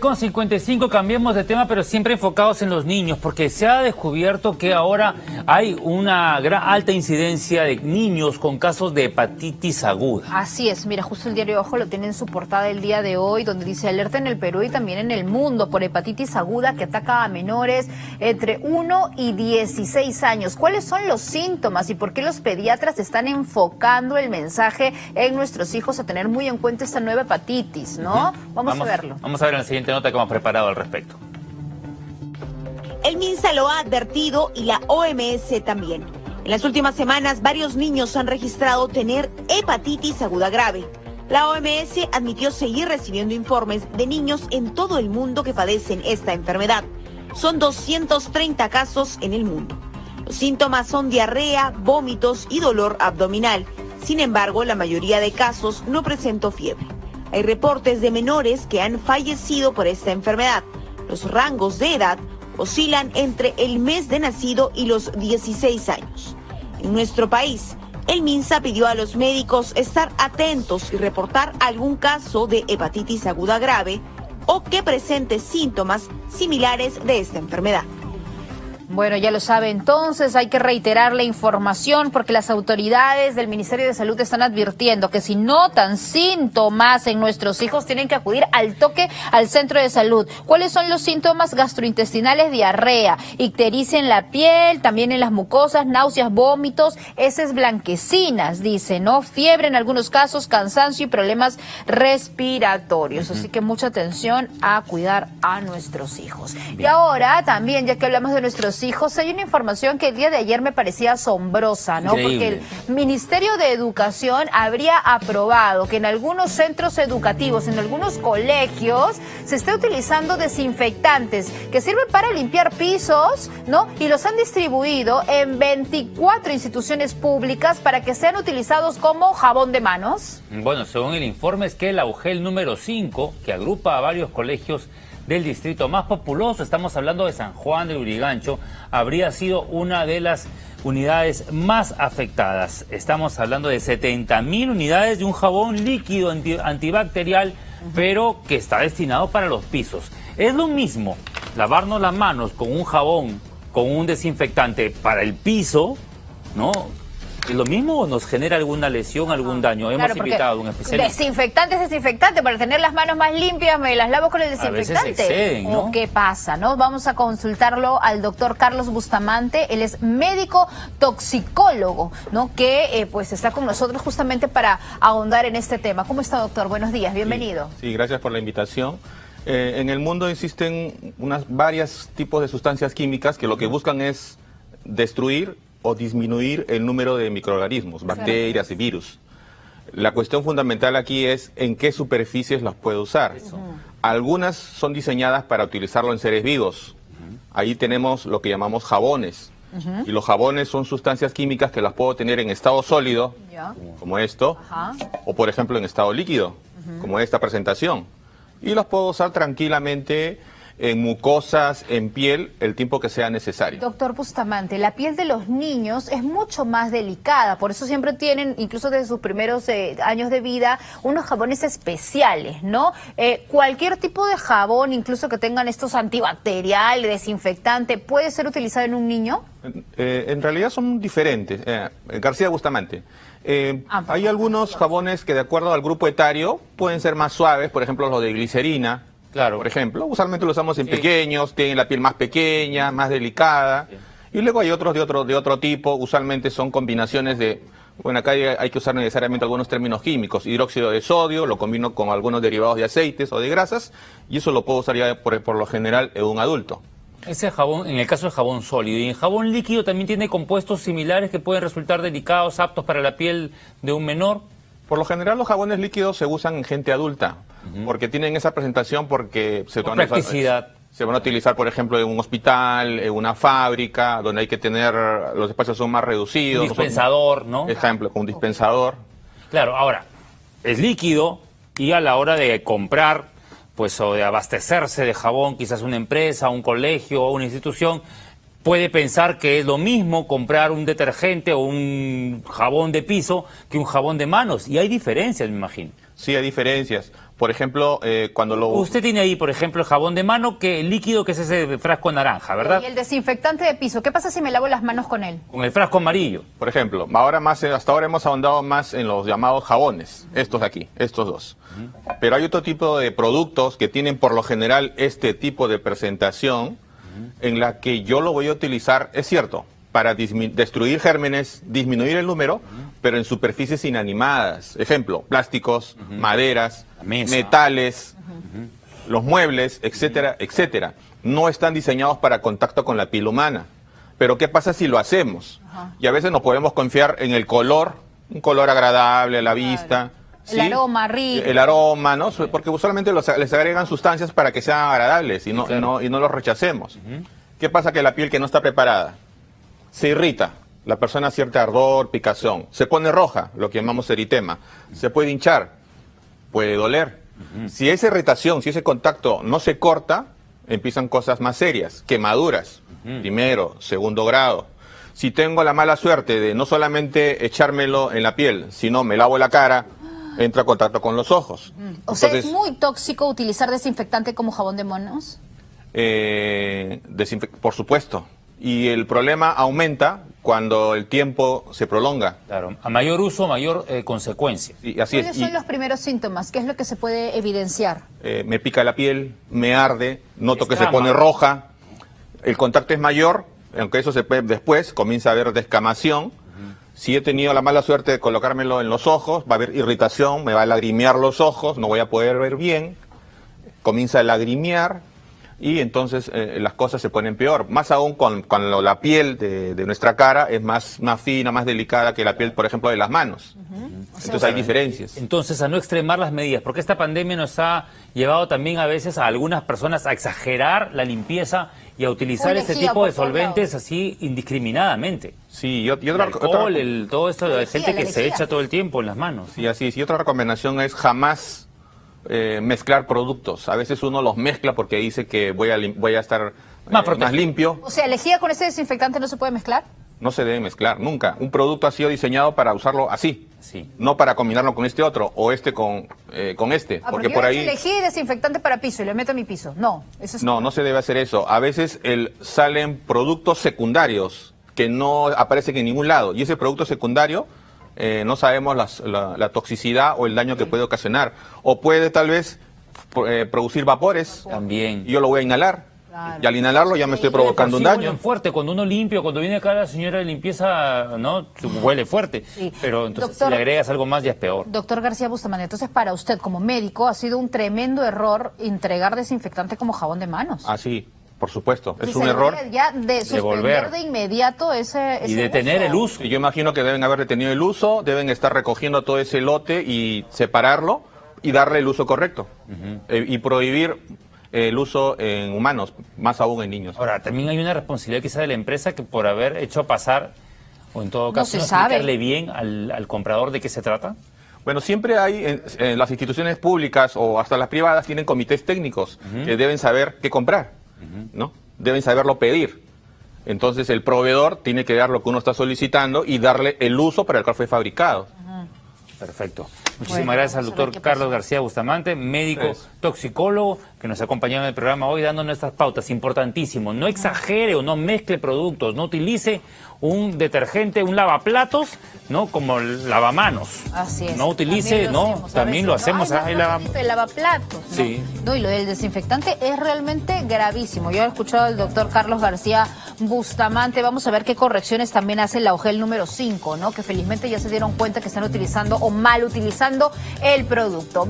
Con 55 cambiemos de tema, pero siempre enfocados en los niños, porque se ha descubierto que ahora hay una gran alta incidencia de niños con casos de hepatitis aguda. Así es, mira, justo el diario Ojo lo tiene en su portada el día de hoy, donde dice alerta en el Perú y también en el mundo por hepatitis aguda que ataca a menores entre 1 y 16 años. ¿Cuáles son los síntomas y por qué los pediatras están enfocando el mensaje en nuestros hijos a tener muy en cuenta esta nueva hepatitis, no? vamos, a verlo. Vamos a ver en nota que hemos preparado al respecto. El MINSA lo ha advertido y la OMS también. En las últimas semanas, varios niños han registrado tener hepatitis aguda grave. La OMS admitió seguir recibiendo informes de niños en todo el mundo que padecen esta enfermedad. Son 230 casos en el mundo. Los síntomas son diarrea, vómitos y dolor abdominal. Sin embargo, la mayoría de casos no presentó fiebre. Hay reportes de menores que han fallecido por esta enfermedad. Los rangos de edad oscilan entre el mes de nacido y los 16 años. En nuestro país, el MINSA pidió a los médicos estar atentos y reportar algún caso de hepatitis aguda grave o que presente síntomas similares de esta enfermedad. Bueno, ya lo sabe entonces, hay que reiterar la información porque las autoridades del Ministerio de Salud están advirtiendo que si notan síntomas en nuestros hijos tienen que acudir al toque al centro de salud. ¿Cuáles son los síntomas gastrointestinales? Diarrea, ictericia en la piel, también en las mucosas, náuseas, vómitos, heces blanquecinas, dice, ¿no? Fiebre en algunos casos, cansancio y problemas respiratorios. Así que mucha atención a cuidar a nuestros hijos. Y ahora también, ya que hablamos de nuestros hijos, hay una información que el día de ayer me parecía asombrosa, ¿no? Porque el Ministerio de Educación habría aprobado que en algunos centros educativos, en algunos colegios, se esté utilizando desinfectantes que sirven para limpiar pisos, ¿no? Y los han distribuido en 24 instituciones públicas para que sean utilizados como jabón de manos. Bueno, según el informe es que el AUGEL número 5, que agrupa a varios colegios del distrito más populoso, estamos hablando de San Juan de Urigancho, habría sido una de las unidades más afectadas. Estamos hablando de 70 mil unidades de un jabón líquido antibacterial, pero que está destinado para los pisos. Es lo mismo lavarnos las manos con un jabón, con un desinfectante para el piso, ¿no? ¿Es lo mismo o nos genera alguna lesión, algún daño? Hemos invitado a un especialista. Desinfectante es desinfectante. Para tener las manos más limpias, me las lavo con el desinfectante. ¿O qué pasa? no? Vamos a consultarlo al doctor Carlos Bustamante. Él es médico toxicólogo, ¿no? Que eh, pues está con nosotros justamente para ahondar en este tema. ¿Cómo está, doctor? Buenos días, bienvenido. Sí, gracias por la invitación. Eh, en el mundo existen unas varias tipos de sustancias químicas que lo que buscan es destruir o disminuir el número de microorganismos, bacterias y virus. La cuestión fundamental aquí es en qué superficies las puedo usar. Algunas son diseñadas para utilizarlo en seres vivos. Ahí tenemos lo que llamamos jabones. Y los jabones son sustancias químicas que las puedo tener en estado sólido, como esto, o por ejemplo en estado líquido, como esta presentación. Y las puedo usar tranquilamente en mucosas, en piel, el tiempo que sea necesario. Doctor Bustamante, la piel de los niños es mucho más delicada, por eso siempre tienen, incluso desde sus primeros eh, años de vida, unos jabones especiales, ¿no? Eh, cualquier tipo de jabón, incluso que tengan estos antibacterial, desinfectante, ¿puede ser utilizado en un niño? Eh, en realidad son diferentes. García Bustamante. Ah, hay algunos jabones que de acuerdo al grupo etario pueden ser más suaves, por ejemplo los de glicerina, Claro. Por ejemplo, usualmente lo usamos en pequeños, tienen la piel más pequeña, más delicada. Y luego hay otros de otro, de otro tipo, usualmente son combinaciones de, bueno, acá hay, que usar necesariamente algunos términos químicos, hidróxido de sodio, lo combino con algunos derivados de aceites o de grasas, y eso lo puedo usar ya por, por lo general en un adulto. Ese jabón, en el caso del jabón sólido, y en jabón líquido también tiene compuestos similares que pueden resultar delicados, aptos para la piel de un menor. Por lo general los jabones líquidos se usan en gente adulta, porque tienen esa presentación porque se, van a, se van a utilizar, por ejemplo, en un hospital, en una fábrica, donde hay que tener, los espacios son más reducidos. Un dispensador, ¿no? Ejemplo, con un dispensador. Claro, ahora, es líquido y a la hora de comprar, pues o de abastecerse de jabón, quizás una empresa, un colegio o una institución, puede pensar que es lo mismo comprar un detergente o un jabón de piso que un jabón de manos. Y hay diferencias, me imagino. Sí, hay diferencias. Por ejemplo, eh, cuando lo... Usted tiene ahí, por ejemplo, el jabón de mano, que el líquido que es ese frasco naranja, ¿verdad? Y el desinfectante de piso, ¿qué pasa si me lavo las manos con él? Con el frasco amarillo. Por ejemplo, ahora más, eh, hasta ahora hemos ahondado más en los llamados jabones, estos de aquí, estos dos. Pero hay otro tipo de productos que tienen por lo general este tipo de presentación en la que yo lo voy a utilizar, es cierto, para destruir gérmenes, disminuir el número, pero en superficies inanimadas. Ejemplo, plásticos, maderas, metales, los muebles, etcétera, etcétera. No están diseñados para contacto con la piel humana. Pero ¿qué pasa si lo hacemos? Y a veces nos podemos confiar en el color, un color agradable a la vista. El aroma rico. El aroma, ¿no? Porque usualmente les agregan sustancias para que sean agradables y no, no, y no los rechacemos. ¿Qué pasa que la piel que no está preparada se irrita? La persona siente ardor, picazón. Se pone roja, lo que llamamos eritema. Se puede hinchar, puede doler. Si esa irritación, si ese contacto no se corta, empiezan cosas más serias, quemaduras, primero, segundo grado. Si tengo la mala suerte de no solamente echármelo en la piel, sino me lavo la cara, entra en contacto con los ojos. O sea, ¿es muy tóxico utilizar desinfectante como jabón de monos? Eh, por supuesto. Y el problema aumenta cuando el tiempo se prolonga. Claro, a mayor uso, mayor eh, consecuencia. Y así ¿Cuáles son los primeros síntomas? ¿Qué es lo que se puede evidenciar? Eh, me pica la piel, me arde, noto que se pone roja, el contacto es mayor, aunque eso se puede, después comienza a haber descamación. Si he tenido la mala suerte de colocármelo en los ojos, va a haber irritación, me va a lagrimear los ojos, no voy a poder ver bien, comienza a lagrimear, y entonces eh, las cosas se ponen peor. Más aún con, la piel de, nuestra cara es más, más fina, más delicada que la piel, por ejemplo, de las manos. Entonces hay diferencias. Entonces, a no extremar las medidas, porque esta pandemia nos ha llevado también a veces a algunas personas a exagerar la limpieza y a utilizar este tipo de solventes así indiscriminadamente. Sí, y, otra, el todo esto de gente que se echa todo el tiempo en las manos. Sí, así Y otra recomendación es jamás eh, mezclar productos. A veces uno los mezcla porque dice que voy a, voy a estar más, eh, limpio. O sea, lejía con ese desinfectante no se puede mezclar. No se debe mezclar, nunca. Un producto ha sido diseñado para usarlo así, sí. no para combinarlo con este otro o este con, eh, con este. Ah, porque, por ahí elegí desinfectante para piso y le meto a mi piso. No, eso No, no se debe hacer eso. A veces el, salen productos secundarios que no aparecen en ningún lado y ese producto secundario eh, no sabemos la, toxicidad o el daño que puede ocasionar. O puede tal vez eh, producir vapores. También. Y yo lo voy a inhalar. Y al inhalarlo ya me estoy provocando un daño. fuerte, cuando uno limpia, cuando viene acá la señora de limpieza, ¿no? Huele fuerte. Pero entonces si le agregas algo más ya es peor. Doctor García Bustamante, entonces para usted como médico ha sido un tremendo error entregar desinfectante como jabón de manos. Ah, sí. Por supuesto, es un error. Ya de suspender de, inmediato ese, Y detener el uso. Yo imagino que deben haber detenido el uso, deben estar recogiendo todo ese lote y separarlo y darle el uso correcto. Eh, y prohibir el uso en humanos, más aún en niños. Ahora, también hay una responsabilidad quizá de la empresa que por haber hecho pasar, o en todo caso, no explicarle bien al, comprador de qué se trata. Bueno, siempre hay, en, las instituciones públicas o hasta las privadas tienen comités técnicos que deben saber qué comprar. ¿No? Deben saberlo pedir. Entonces el proveedor tiene que dar lo que uno está solicitando y darle el uso para el cual fue fabricado. Perfecto. Muchísimas gracias al doctor Carlos García Bustamante, médico toxicólogo, que nos acompañado en el programa hoy dando nuestras pautas. Importantísimo, no exagere o no mezcle productos, no utilice un detergente, un lavaplatos, ¿no? Como el lavamanos. Así es. No utilice, ¿no? También lo hacemos. el, lavaplatos. Sí. ¿no? Y lo del desinfectante es realmente gravísimo. Yo he escuchado al doctor Carlos García Bustamante. Vamos a ver qué correcciones también hace la OGEL número 5, ¿no? Que felizmente ya se dieron cuenta que están utilizando o mal utilizando el producto.